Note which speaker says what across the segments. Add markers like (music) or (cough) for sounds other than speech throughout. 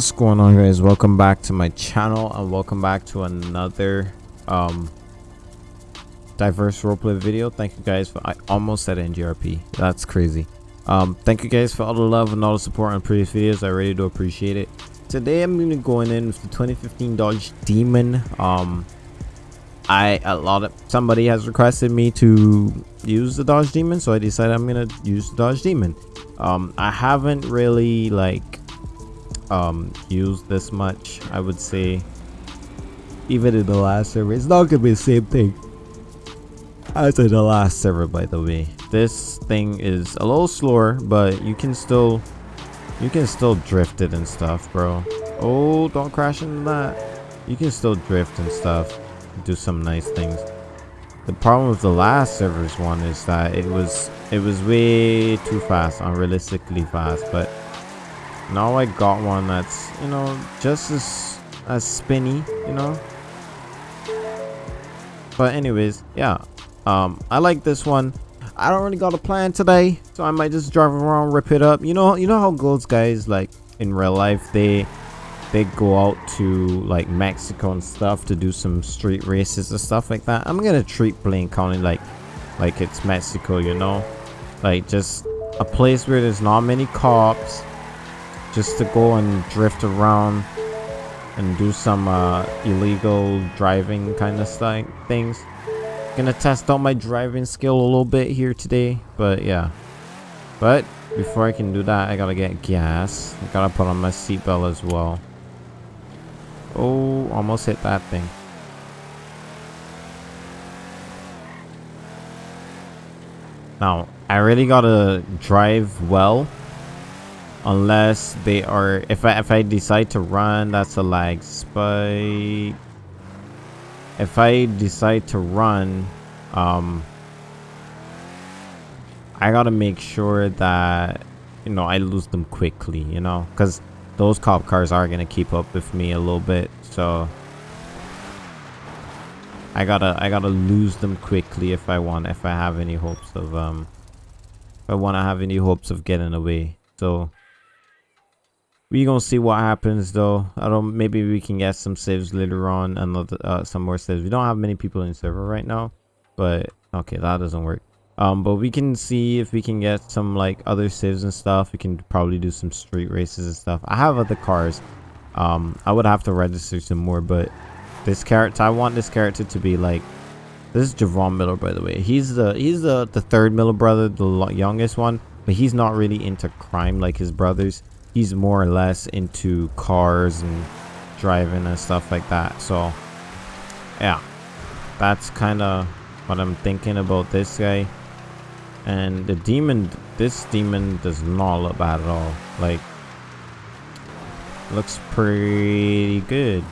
Speaker 1: what's going on guys? Welcome back to my channel and welcome back to another um diverse roleplay video. Thank you guys for i almost said ngrp that's crazy. Um thank you guys for all the love and all the support on previous videos. I really do appreciate it. Today i'm gonna be going in with the 2015 dodge demon. Um i a lot of somebody has requested me to use the dodge demon so i decided i'm gonna use the dodge demon. Um i haven't really like um used this much i would say even in the last server it's not gonna be the same thing as in the last server by the way. This thing is a little slower but you can still you can still drift it and stuff bro. Oh don't crash into that. You can still drift and stuff do some nice things. The problem with the last server's one is that it was it was way too fast unrealistically fast but now I got one that's you know just as as spinny you know? But anyways yeah um I like this one. I don't really got a plan today so I might just drive around rip it up. You know you know how goes guys like in real life they they go out to like Mexico and stuff to do some street races and stuff like that? I'm gonna treat Blaine County like like it's Mexico you know? Like just a place where there's not many cops just to go and drift around and do some uh, illegal driving kind of st things. Gonna test out my driving skill a little bit here today, but yeah. But before I can do that, I gotta get gas. I gotta put on my seatbelt as well. Oh, almost hit that thing. Now, I really gotta drive well unless they are if I if I decide to run that's a lag. Spike. If I decide to run um I gotta make sure that you know I lose them quickly you know? Because those cop cars are gonna keep up with me a little bit so I gotta I gotta lose them quickly if I want if I have any hopes of um if I want to have any hopes of getting away. So we gonna see what happens though. I don't maybe we can get some saves later on Another uh, some more saves we don't have many people in server right now but okay that doesn't work. Um but we can see if we can get some like other saves and stuff. We can probably do some street races and stuff. I have other cars. Um i would have to register some more but this character i want this character to be like this is javon miller by the way. He's the he's the the third miller brother the youngest one but he's not really into crime like his brothers he's more or less into cars and driving and stuff like that. So yeah that's kind of what i'm thinking about this guy. And the demon this demon does not look bad at all. Like looks pretty good.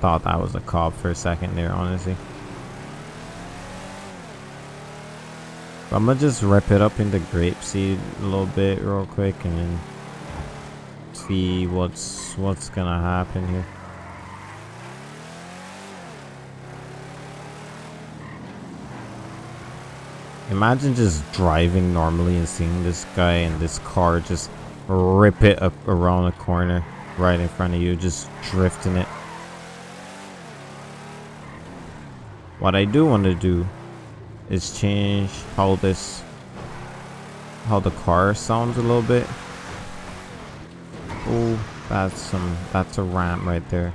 Speaker 1: Thought that was a cop for a second there honestly I'm gonna just rip it up in the Grapeseed a little bit real quick and then see what's what's gonna happen here. Imagine just driving normally and seeing this guy and this car just rip it up around the corner right in front of you, just drifting it. What I do want to do is change how this how the car sounds a little bit. Oh that's some that's a ramp right there.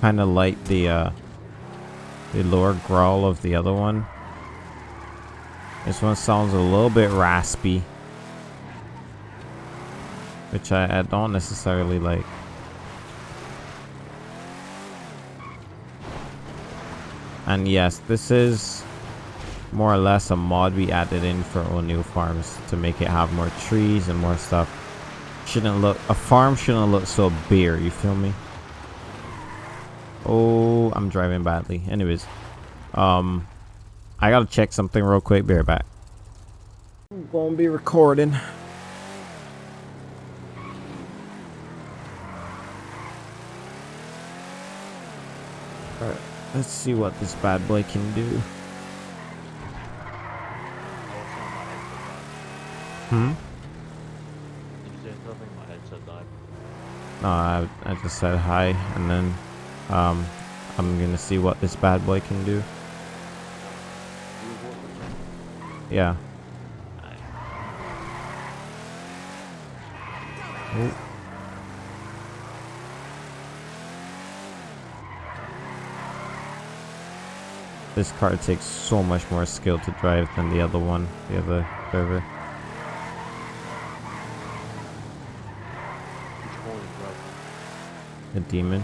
Speaker 1: Kind of like the uh the lower growl of the other one. This one sounds a little bit raspy. Which I, I don't necessarily like And yes, this is more or less a mod we added in for O'Neill Farms to make it have more trees and more stuff. Shouldn't look, a farm shouldn't look so bare, you feel me? Oh, I'm driving badly. Anyways, um, I gotta check something real quick, bear back. I'm gonna be recording. Let's see what this bad boy can do. Hmm?
Speaker 2: Did you say something? My headset died.
Speaker 1: No, I, I just said hi, and then um, I'm gonna see what this bad boy can do. Yeah. Oh. This car takes so much more skill to drive than the other one, the other driver.
Speaker 2: Which one is driving?
Speaker 1: The demon.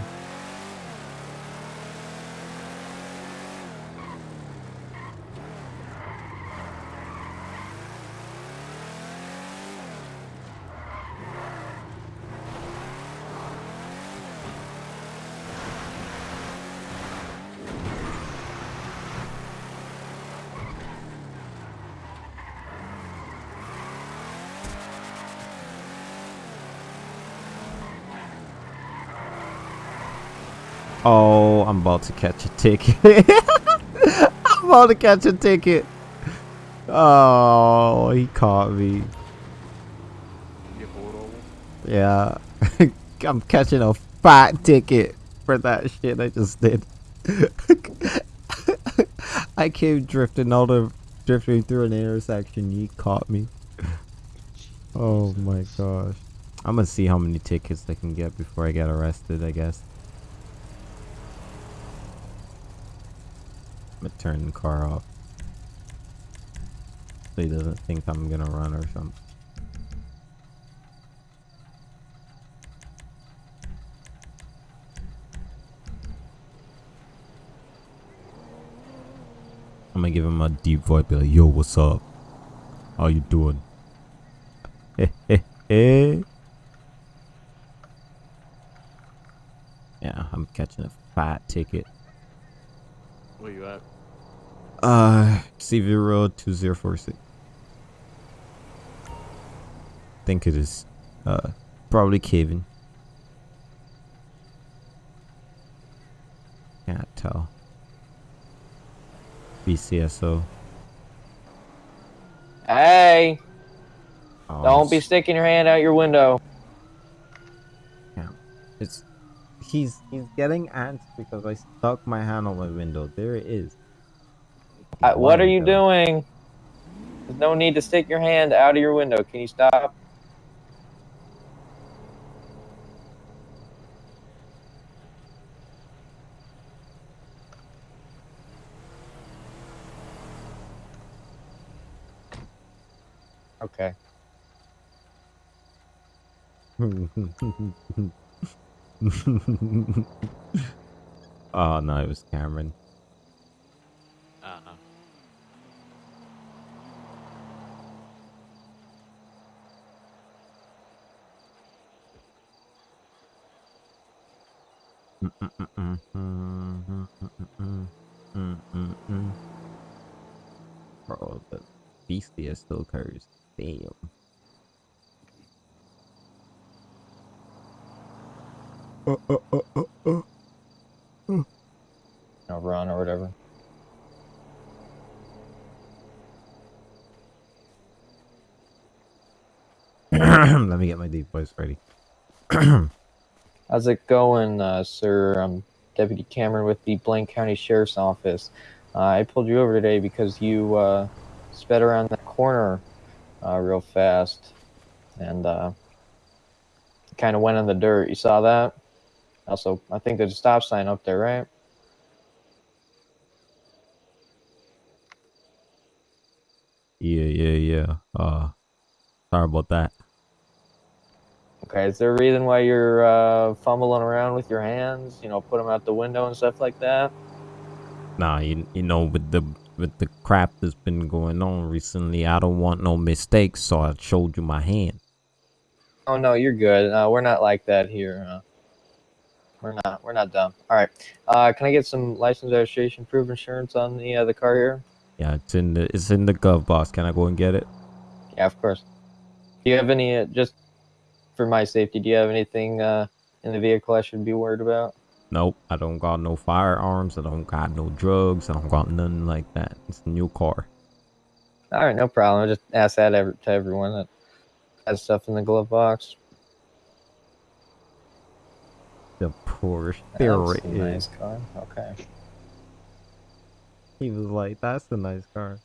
Speaker 1: Oh, I'm about to catch a ticket. (laughs) I'm about to catch a ticket. Oh, he caught me.
Speaker 2: Get pulled over?
Speaker 1: Yeah. (laughs) I'm catching a fat ticket for that shit I just did. (laughs) I came drifting out of drifting through an intersection. He caught me. Oh my gosh. I'm gonna see how many tickets I can get before I get arrested, I guess. I'm gonna turn the car off. So he doesn't think I'm gonna run or something. I'm gonna give him a deep voice, be like, yo, what's up? How you doing? Hey, hey, hey. yeah, I'm catching a fat ticket.
Speaker 2: Where you at?
Speaker 1: Uh, CV Road 2046. Think it is. Uh, probably Kevin. Can't tell. BCSO.
Speaker 3: Hey,
Speaker 1: Oh,
Speaker 3: don't be sticking your hand out your window. Yeah.
Speaker 1: It's he's he's getting ants because I stuck my hand on my window. There it is.
Speaker 3: Uh, what are you doing? There's no need to stick your hand out of your window. Can you stop? Okay. (laughs) (laughs)
Speaker 1: oh no, it was Cameron.
Speaker 2: Uh-huh. (laughs)
Speaker 1: Bro, the beastiest still occurs. Damn.
Speaker 3: No run or whatever. (clears throat)
Speaker 1: Let me get my deep voice ready. (clears throat)
Speaker 3: How's it going, uh, sir? I'm Deputy Cameron with the Blaine County Sheriff's Office. Uh, I pulled you over today because you uh, sped around that corner uh, real fast and uh, kind of went in the dirt. You saw that? Also, I think there's a stop sign up there, right?
Speaker 1: Yeah, yeah, yeah. Uh, sorry about that.
Speaker 3: Okay, is there a reason why you're uh, fumbling around with your hands? You know, put them out the window and stuff like that?
Speaker 1: Nah, you, you know, with the with the crap that's been going on recently, I don't want no mistakes, so I showed you my hand.
Speaker 3: Oh no, you're good. Uh, we're not like that here. Uh, we're not. We're not dumb. All right. Uh, can I get some license registration, proof insurance on the uh, the car here?
Speaker 1: Yeah, it's in the it's in the glove box. Can I go and get it?
Speaker 3: Yeah, of course. Do you have any uh, just for my safety? Do you have anything uh, in the vehicle I should be worried about?
Speaker 1: Nope, I don't got no firearms. I don't got no drugs. I don't got nothing like that. It's a new car.
Speaker 3: All right, no problem. I just ask that to everyone that has stuff in the glove box.
Speaker 1: The Porsche. There
Speaker 3: That's
Speaker 1: it
Speaker 3: a
Speaker 1: is.
Speaker 3: nice car. Okay.
Speaker 1: He was like, "That's a nice car."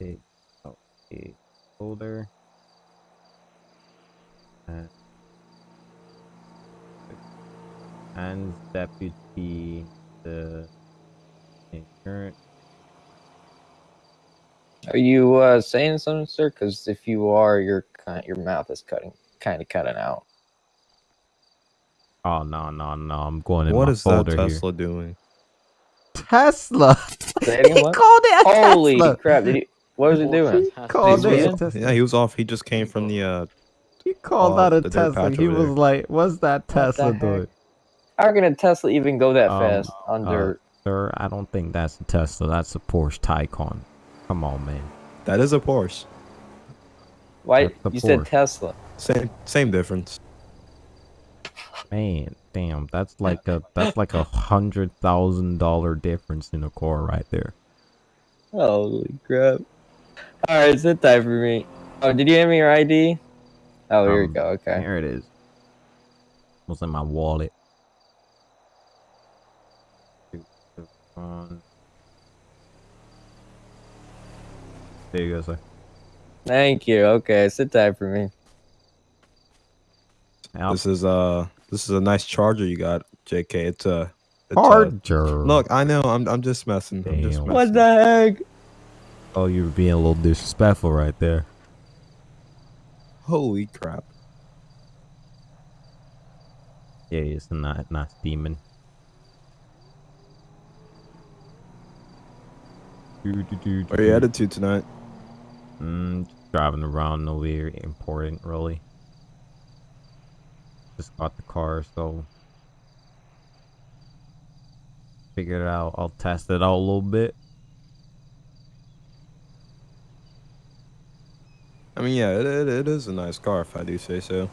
Speaker 1: Take out a folder. And and deputy the insurance.
Speaker 3: Are you uh, saying something, sir? Because if you are, your your mouth is cutting, kind of cutting out.
Speaker 1: Oh no no no! I'm going in
Speaker 4: What
Speaker 1: my
Speaker 4: is that
Speaker 1: folder here.
Speaker 4: Tesla doing?
Speaker 1: Tesla.
Speaker 3: Say it again, (laughs)
Speaker 1: he called it a
Speaker 3: Holy
Speaker 1: Tesla.
Speaker 3: crap! Did he, what was he doing?
Speaker 1: Called
Speaker 3: He's
Speaker 1: it a? Tesla.
Speaker 4: Yeah, he was off. He just came from the uh
Speaker 1: He called
Speaker 4: Oh,
Speaker 1: that a
Speaker 4: the
Speaker 1: Tesla. He was
Speaker 4: there.
Speaker 1: like, "What's that Tesla
Speaker 3: heck?
Speaker 1: doing?"
Speaker 3: How can a Tesla even go that
Speaker 1: Um,
Speaker 3: fast on
Speaker 1: uh,
Speaker 3: dirt?
Speaker 1: Sir, I don't think that's a Tesla. That's a Porsche Taycan. Come on, man.
Speaker 4: that is a Porsche.
Speaker 3: Why
Speaker 1: that's the
Speaker 3: you said Tesla?
Speaker 4: Same same difference.
Speaker 1: Man, damn, that's like a that's like a hundred thousand dollar difference in a car right there.
Speaker 3: Holy crap! All right, sit tight for me. Oh, did you hand me your ID? Oh, here we
Speaker 1: Um,
Speaker 3: go. Okay.
Speaker 1: Here it is. Was in my wallet. Two, two, one. There you go, sir.
Speaker 3: Thank you. Okay, sit tight for me.
Speaker 1: Now,
Speaker 4: This is uh this is a nice charger you got, JK. It's a it's a-
Speaker 1: Charger.
Speaker 4: Look, I know. I'm I'm just messing. I'm just messing.
Speaker 3: What the heck?
Speaker 1: Oh, you were being a little disrespectful right there.
Speaker 4: Holy crap!
Speaker 1: Yeah, it's a nice, nice demon.
Speaker 4: Where are you headed to tonight?
Speaker 1: Mm, driving around, nowhere important, really. Just got the car, so figured it out. I'll test it out a little bit.
Speaker 4: I mean, yeah, it, it, it is a nice car if I do say so.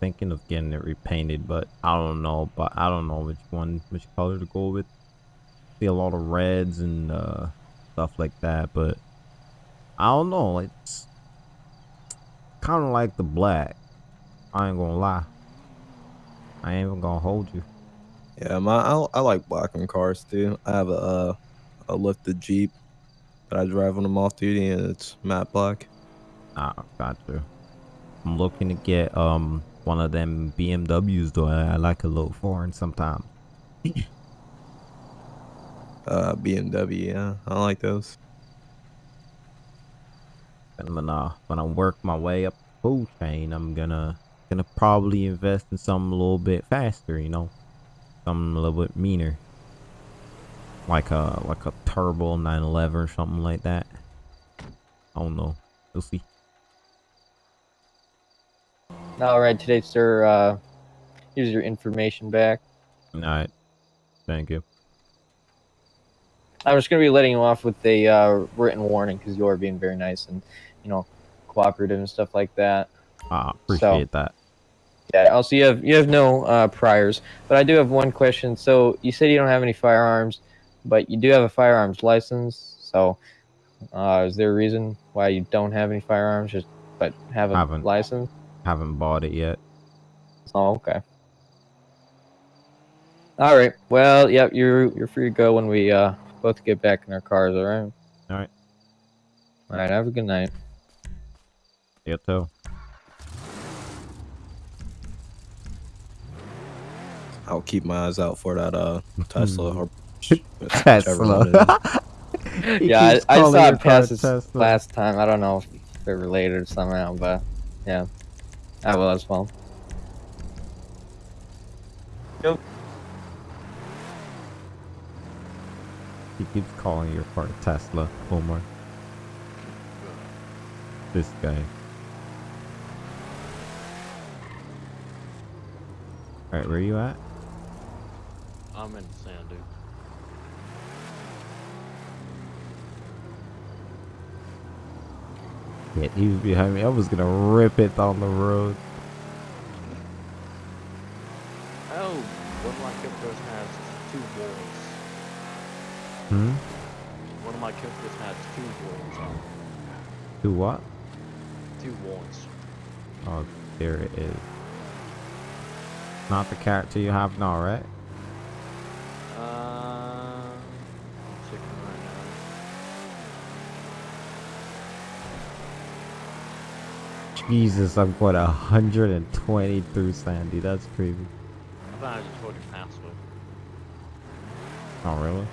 Speaker 1: Thinking of getting it repainted, but I don't know. But I don't know which one, which color to go with. See a lot of reds and uh, stuff like that, but I don't know. It's kind of like the black. I ain't gonna lie. I ain't even gonna hold you.
Speaker 4: Yeah, my I, I like black and cars too. I have a uh, a lifted Jeep that I drive when I'm off duty, and it's matte black.
Speaker 1: Nah, got you. I'm looking to get um one of them BMWs though. I, I like a little foreign sometimes. (coughs)
Speaker 4: Uh, BMW. Yeah, I like those.
Speaker 1: And when uh when I work my way up the food chain, I'm gonna gonna probably invest in something a little bit faster. You know, something a little bit meaner, like a like a turbo 911 or something like that. I don't know. We'll see.
Speaker 3: All right, today, sir. Uh, here's your information back.
Speaker 1: All right. Thank you.
Speaker 3: I'm just gonna be letting you off with a uh, written warning because you are being very nice and you know cooperative and stuff like that.
Speaker 1: I appreciate that.
Speaker 3: Yeah. Also, you have you have no uh, priors, but I do have one question. So you said you don't have any firearms, but you do have a firearms license. So uh, is there a reason why you don't have any firearms, just but have a
Speaker 1: Haven't.
Speaker 3: license?
Speaker 1: Haven't bought it yet.
Speaker 3: Oh, okay. All right. Well, yep. You're you're free to go when we uh both get back in our cars. All right.
Speaker 1: All right.
Speaker 3: All right. Have a good night.
Speaker 1: You too.
Speaker 4: I'll keep my eyes out for that uh (laughs) Tesla or
Speaker 1: Tesla. (laughs)
Speaker 3: Yeah, I, I saw it
Speaker 1: car
Speaker 3: pass this
Speaker 1: Tesla.
Speaker 3: last time. I don't know if they're related somehow, but yeah, I will as well.
Speaker 1: He keeps calling your car Tesla, Omar. This guy. Alright, where are you at?
Speaker 2: I'm in Sandu.
Speaker 1: Shit, he was behind me. I was gonna rip it down the road.
Speaker 2: Oh, one of my characters has two walls.
Speaker 1: Hmm?
Speaker 2: One of my characters has two walls on.
Speaker 1: Do what?
Speaker 2: Two walls.
Speaker 1: Oh, there it is. Not the character you have now, right?
Speaker 2: Uh, right now.
Speaker 1: Jesus, I'm going 120 through Sandy. That's crazy.
Speaker 2: I thought I just you password.
Speaker 1: Oh, really?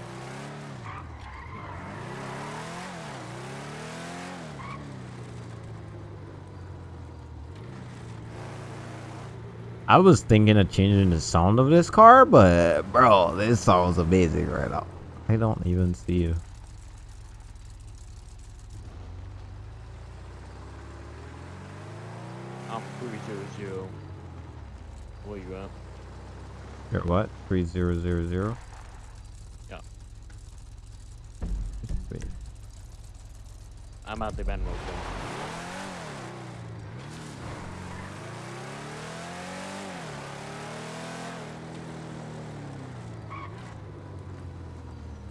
Speaker 1: I was thinking of changing the sound of this car, but bro, this sounds amazing right now. I don't even see you.
Speaker 2: I'm 300. Where you at?
Speaker 1: You're what? 3000?
Speaker 2: Yeah.
Speaker 1: Wait.
Speaker 2: I'm at the Venmo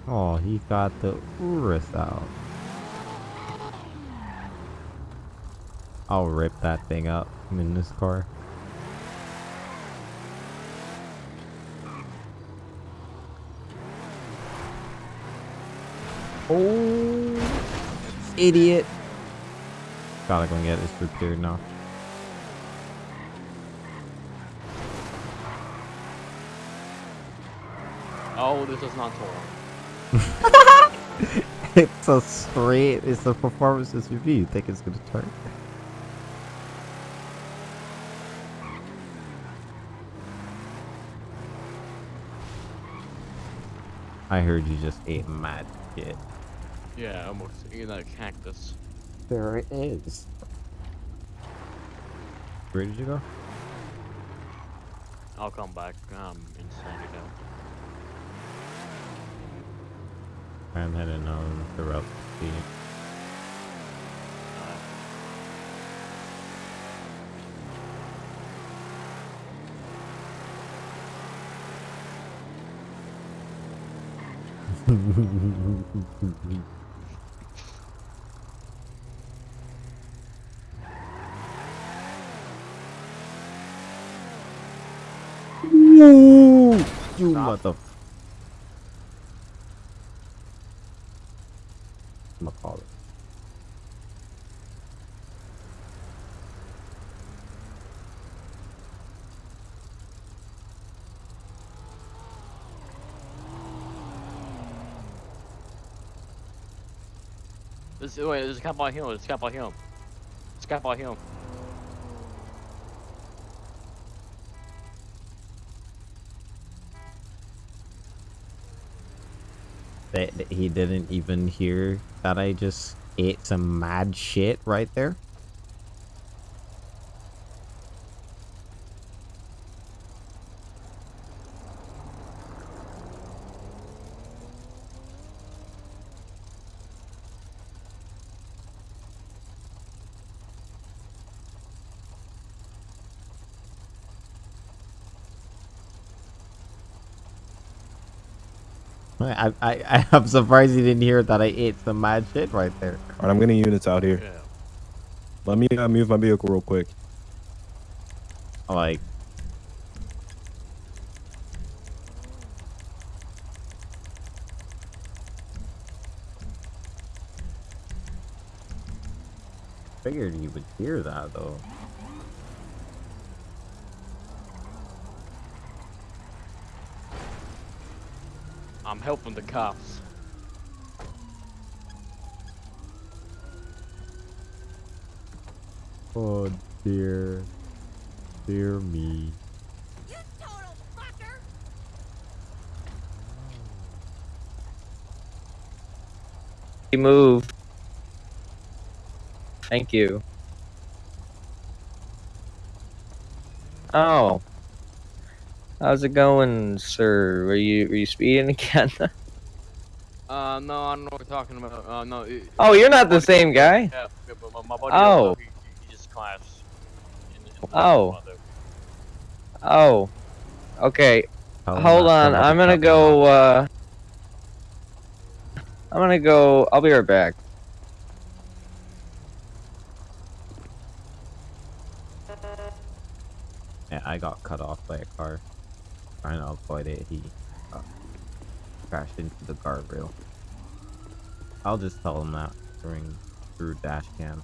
Speaker 1: Oh, he got the Urus out. I'll rip that thing up in this car. Oh, idiot. Gotta go and get this repaired now.
Speaker 2: Oh, this is not torn.
Speaker 1: It's a straight, it's a performance SUV. You think it's gonna turn? I heard you just ate mad shit.
Speaker 2: Yeah, almost. You that cactus.
Speaker 1: There it is. Where did you go?
Speaker 2: I'll come back. I'm in Sandy now.
Speaker 1: I'm heading on the route to.
Speaker 2: Uh,
Speaker 1: Ooh, you mother.
Speaker 2: This, oh, wait, there's a cap on him. There's a cap on him. There's a cap on him.
Speaker 1: That that he didn't even hear that I just ate some mad shit right there. (laughs) I, I, I'm surprised you didn't hear that I ate some mad shit right there.
Speaker 4: All right, I'm getting units out here.
Speaker 2: Yeah.
Speaker 4: Let me uh, move my vehicle real quick.
Speaker 1: Like, figured you would hear that though.
Speaker 2: I'm helping the cops.
Speaker 1: Oh dear, dear me.
Speaker 5: You total fucker!
Speaker 3: You move. Thank you. Oh. How's it going, sir? Were you were you speeding (laughs) again?
Speaker 2: Uh, no, I don't know what you're talking about. Uh, no. It,
Speaker 3: Oh, you're not the
Speaker 2: buddy-
Speaker 3: same guy.
Speaker 2: Yeah, yeah, but my, my buddy.
Speaker 3: Oh.
Speaker 2: He, he, he just clashed. in- in
Speaker 3: Oh.
Speaker 2: mother.
Speaker 3: Oh. Okay.
Speaker 1: Tell him
Speaker 3: Hold
Speaker 1: not to
Speaker 3: on. I'm gonna go. uh... I'm gonna go. I'll be right back.
Speaker 1: Yeah, I got cut off by a car. Trying to avoid it, he uh, crashed into the guardrail. I'll just tell him that during through dash cam.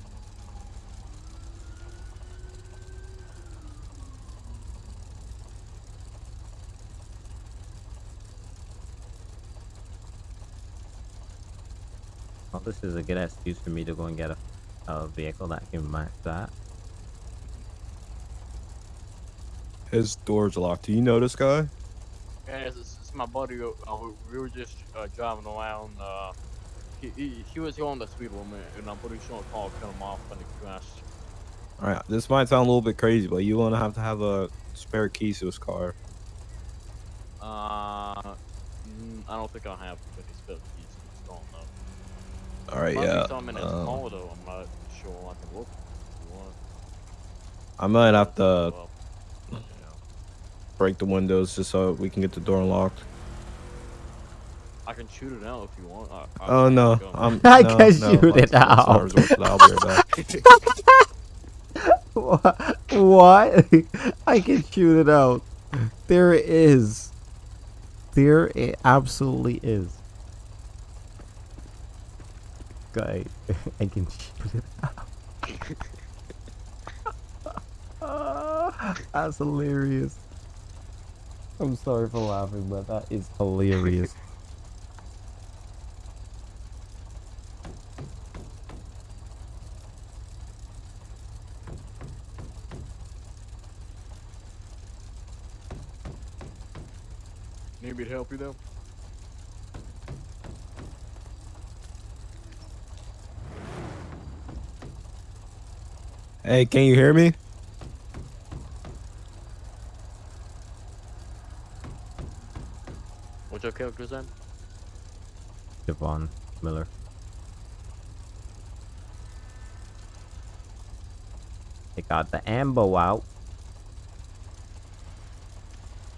Speaker 1: Well, this is a good excuse for me to go and get a, a vehicle that can match that.
Speaker 4: His door's locked. Do you know this guy?
Speaker 2: Yeah, it's, it's, it's my buddy. Uh, we- we were just uh, driving around. Uh, he, he, he was going the speed limit, and I'm pretty sure a car cut him off when he crashed.
Speaker 4: All right, this might sound a little bit crazy, but you want to have to have a spare keys to his car.
Speaker 2: Uh, mm, I don't think I have any spare keys. It's gone though.
Speaker 4: All right,
Speaker 2: Might
Speaker 4: yeah.
Speaker 2: in his
Speaker 4: um,
Speaker 2: car though. I'm not sure. I can look. If you want.
Speaker 4: I might have to. Break the windows just so we can get the door unlocked.
Speaker 2: I can shoot it out if you want. I, I
Speaker 4: Oh no.
Speaker 2: Um,
Speaker 4: I'm. (laughs)
Speaker 1: I
Speaker 4: no,
Speaker 1: can
Speaker 4: no,
Speaker 1: shoot it
Speaker 4: let's- let's
Speaker 1: out.
Speaker 4: resort to that. I'll be right back.
Speaker 1: What? What? (laughs) I can shoot it out. There it is. There it absolutely is. Guy, (laughs) I can shoot it out. That's hilarious. I'm sorry for laughing, but that is hilarious. (laughs)
Speaker 2: Need me to help you though?
Speaker 4: Hey, can you hear me?
Speaker 2: What's your character's name?
Speaker 1: Devon Miller. They got the ambo out.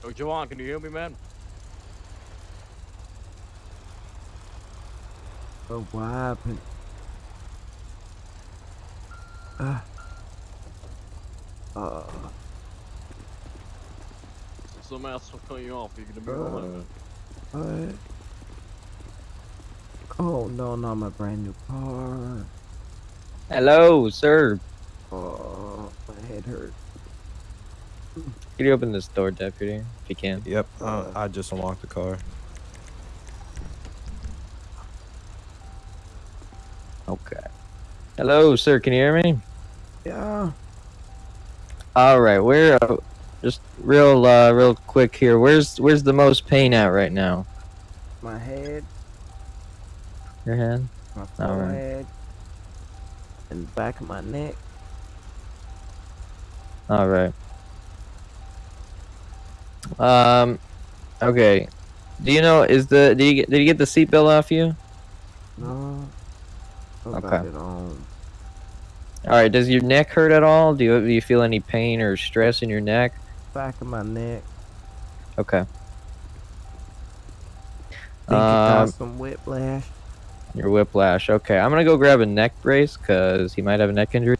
Speaker 2: Oh, Joanne, can you hear me, man?
Speaker 1: Oh, what happened? Uh, uh,
Speaker 2: Some ass will cut you off. You're gonna be alright.
Speaker 1: What? Oh no, not my brand new car.
Speaker 3: Hello, sir.
Speaker 1: Oh, my head hurt.
Speaker 3: Can you open this door, deputy, if you can?
Speaker 4: Yep. Uh, I just unlocked the car.
Speaker 3: Okay. Hello, sir. Can you hear me?
Speaker 1: Yeah.
Speaker 3: All right. We're uh, just real, uh, real quick here. Where's, where's the most pain at right now?
Speaker 1: My head,
Speaker 3: Your head.
Speaker 1: my
Speaker 3: All right.
Speaker 1: forehead, and the back of my neck.
Speaker 3: All right. Um. Okay. Do you know? Is the did you get, did you get the seatbelt off you?
Speaker 1: No.
Speaker 3: Okay. All right. Does your neck hurt at all? Do you do you feel any pain or stress in your neck?
Speaker 1: Back of my neck.
Speaker 3: Okay.
Speaker 1: Think
Speaker 3: Um,
Speaker 1: some whiplash.
Speaker 3: Your whiplash. Okay. I'm gonna go grab a neck brace because he might have a neck injury.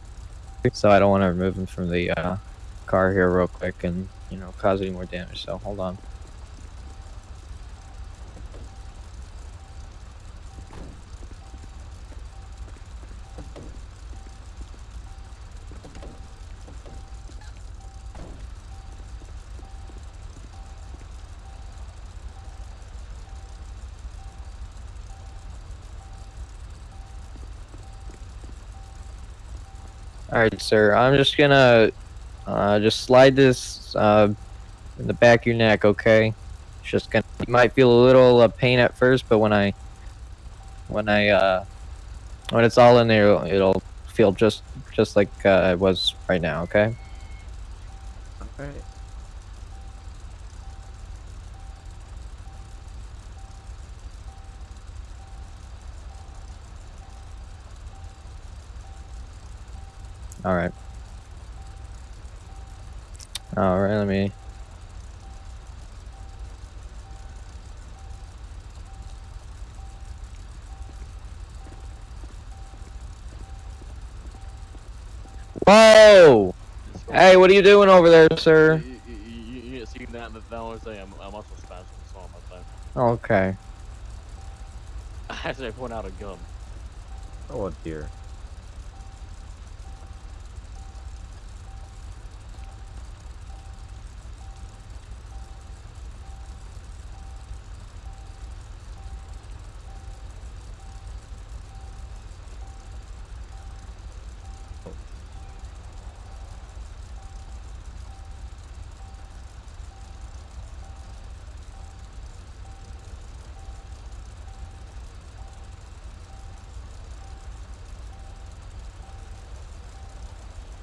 Speaker 3: So I don't want to remove him from the uh, car here real quick and you know cause any more damage. So hold on. All right, sir. I'm just gonna uh, just slide this uh, in the back of your neck. Okay. It's just gonna. You might feel a little uh, pain at first, but when I when I uh, when it's all in there, it'll, it'll feel just just like uh, it was right now. Okay.
Speaker 1: Alright.
Speaker 3: All right. All right. Let me. Whoa! Hey, what are you doing over there, sir?
Speaker 2: You, you, you, you see that? That that was a, a muscle spasm. Sorry about that.
Speaker 3: Okay. (laughs)
Speaker 2: Actually, I point out a gun.
Speaker 1: Oh dear.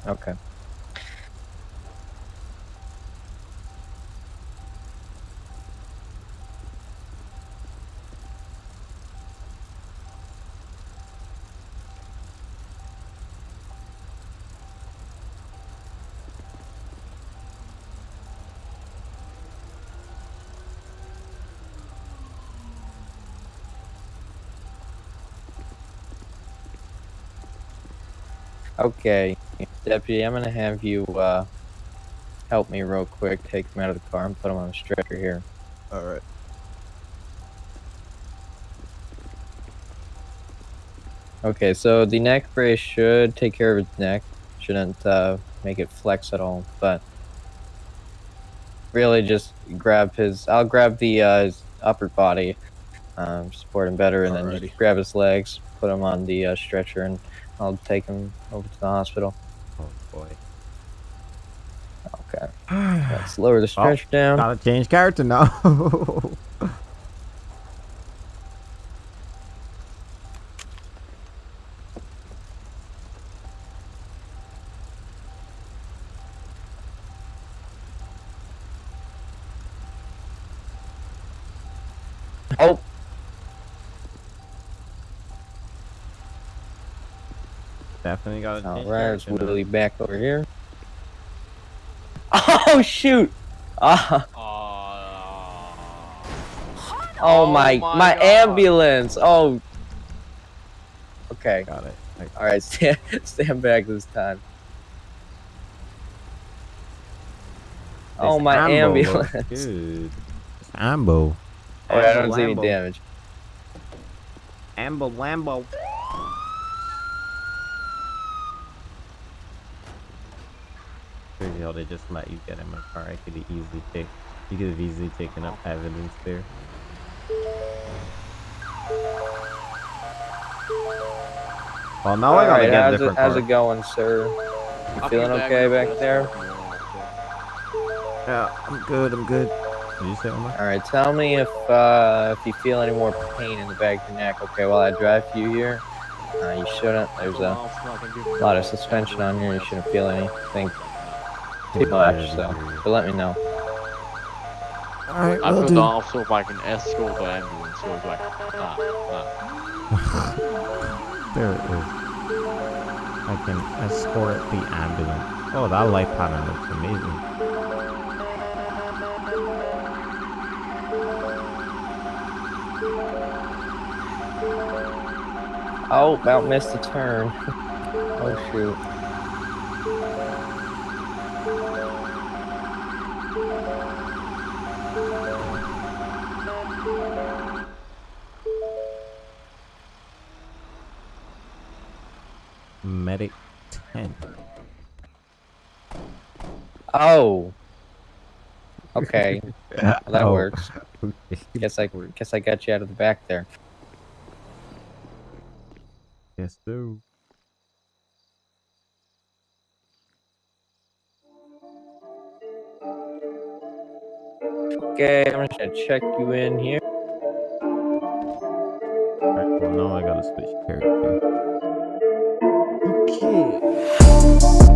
Speaker 3: Okay. Okay, deputy, I'm gonna have you uh, help me real quick. Take him out of the car and put him on a stretcher here.
Speaker 4: All right.
Speaker 3: Okay, so the neck brace should take care of his neck. Shouldn't uh, make it flex at all, but really just grab his. I'll grab the uh, his upper body, um, support him better, and then just grab his legs, put him on the uh, stretcher, and I'll take him over to the hospital.
Speaker 1: Oh boy.
Speaker 3: Okay, let's lower the (sighs) stretcher down.
Speaker 1: Gotta change character now. (laughs)
Speaker 3: Oh,
Speaker 1: Definitely gotta
Speaker 3: all
Speaker 1: change
Speaker 3: right, let's
Speaker 1: character.
Speaker 3: Willie back over here. (laughs) Oh shoot! (laughs) Ah.
Speaker 2: Uh,
Speaker 3: Oh, my,
Speaker 2: my
Speaker 3: my, ambulance. Oh. Okay.
Speaker 1: Got it.
Speaker 3: All right. (laughs) Stand stand back this time. Oh my
Speaker 1: Ambo
Speaker 3: ambulance.
Speaker 1: looks Good. Ambo.
Speaker 3: Oh, I don't see any damage.
Speaker 1: Ambo Lambo. Crazy how they just let you get in my car. I could have easily take. You could have easily taken up evidence there. Well, now I gotta
Speaker 3: Alright,
Speaker 1: get a
Speaker 3: how's it,
Speaker 1: different
Speaker 3: how's it going, sir? You
Speaker 2: I'll
Speaker 3: feeling
Speaker 2: be
Speaker 3: okay back
Speaker 2: That's
Speaker 3: there?
Speaker 2: fine.
Speaker 1: Yeah, I'm good. I'm good. Did you say Omar?
Speaker 3: All right. Tell me if uh, if you feel any more pain in the back of your neck. Okay, while I drive for you here. Uh, you shouldn't. There's a lot of suspension on here. You shouldn't feel anything too much. So, but let me know.
Speaker 1: Alright,
Speaker 2: I put the officer if I can escort the ambulance. So it's like, nah, nah. (laughs)
Speaker 1: There it is. I can escort the ambulance. Oh, that light pattern looks amazing.
Speaker 3: Oh, about missed a turn. (laughs) oh shoot.
Speaker 1: Medic 10.
Speaker 3: Oh. Okay. (laughs) Well, that
Speaker 1: Oh,
Speaker 3: works. (laughs) Guess I guess I got you out of the back there.
Speaker 1: Yes, sir.
Speaker 3: Okay, I'm just gonna check you in here.
Speaker 1: Alright, well now I gotta switch character. Okay.